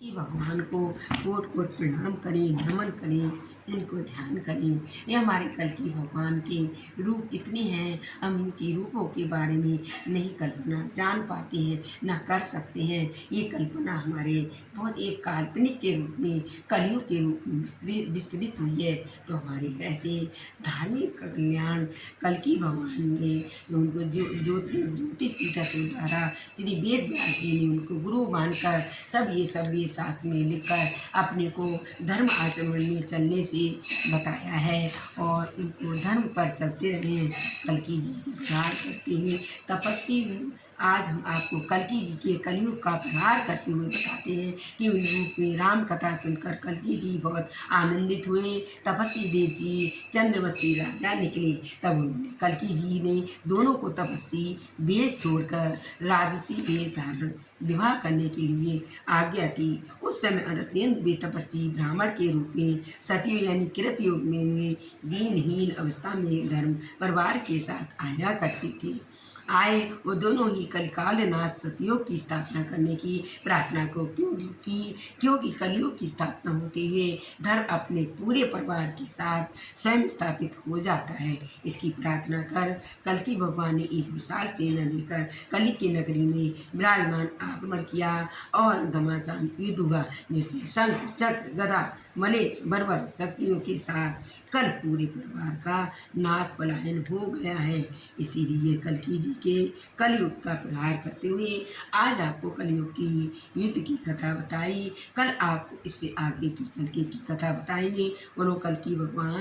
कि भगवान को कोट कोट प्रणाम करें, नमन करें, इनको ध्यान करें। ये हमारे कल की भगवान के रूप इतने हैं, हम इनके रूपों के बारे में नहीं कल्पना जान पाते हैं, ना कर सकते हैं। ये कल्पना हमारे बहुत एक काल्पनिक के रूप में, कलियुग के रूप में विस्तृत हुई है। तो हमारे ऐसे धार्मिक कल्याण कल की भगवान ने उनको जो, ज्योति, ज्योतिष पीठा से द्वारा श्री वेद व्यास जी ने उनको गुरु मानकर सब ये सब ये शास्त्र में लिखकर अपने को धर्म आचरण में चलने से बताया है और उनको धर्म पर चलते रहें। कलकी जी की प्रार करते हैं, तपस्वी आज हम आपको कलकी जी के कलयुग का प्रहार करते हुए बताते हैं कि उन रूप में राम कथा सुनकर कलकी जी बहुत आनंदित हुए। तपस्वी देव जी चंद्रवशी राजा निकले। तब उन्होंने कलकी जी ने दोनों को तपस्वी वेश छोड़कर राजसी वेश धारण विवाह करने के लिए आज्ञा थी उस समय अत्यंत बेतपस्वी ब्राह्मण के रूप में सतयुग यानी कृत युग में वे दीनहीन अवस्था में धर्म परिवार के साथ आया करते थे। आए वो दोनों ही कलिकाल नाथ सतयोग की स्थापना करने की प्रार्थना को क्यों की क्योंकि कलयुग की स्थापना होते हुए धर्म अपने पूरे परिवार के साथ स्वयं स्थापित हो जाता है। इसकी प्रार्थना कर कल की भगवान ने एक विशाल सेना लेकर कली की नगरी में विराजमान आक्रमण किया और घमासान युद्ध हुआ, जिसमें शंख, चक्र, गदा मलेश, बर्बर, शक्तियों के साथ कल पूरे परिवार का नाश पलायन हो गया है। इसीलिए कल की जी के कलयुग का प्रहार करते हुए आज आपको कलयुग की युद्ध की कथा बताई। कल आपको इससे आगे की कल की कथा बताएँगे और वो कल की भगवान